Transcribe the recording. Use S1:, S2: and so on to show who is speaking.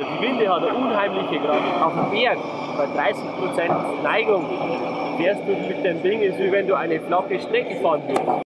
S1: Die Winde hat eine unheimliche Kraft. Auf dem Berg bei 30% Neigung fährst du mit dem Ding, ist wie wenn du eine flache Strecke fahren würdest.